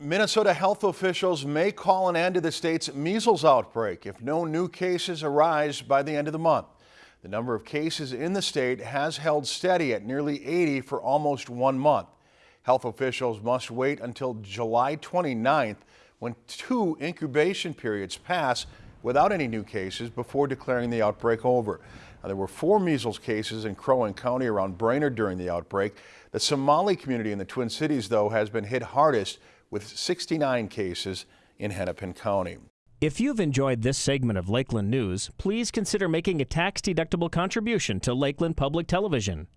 Minnesota health officials may call an end to the state's measles outbreak if no new cases arise by the end of the month. The number of cases in the state has held steady at nearly 80 for almost one month. Health officials must wait until July 29th when two incubation periods pass without any new cases before declaring the outbreak over. Now, there were four measles cases in Crow Wing County around Brainerd during the outbreak. The Somali community in the Twin Cities, though, has been hit hardest with 69 cases in Hennepin County. If you've enjoyed this segment of Lakeland News, please consider making a tax-deductible contribution to Lakeland Public Television.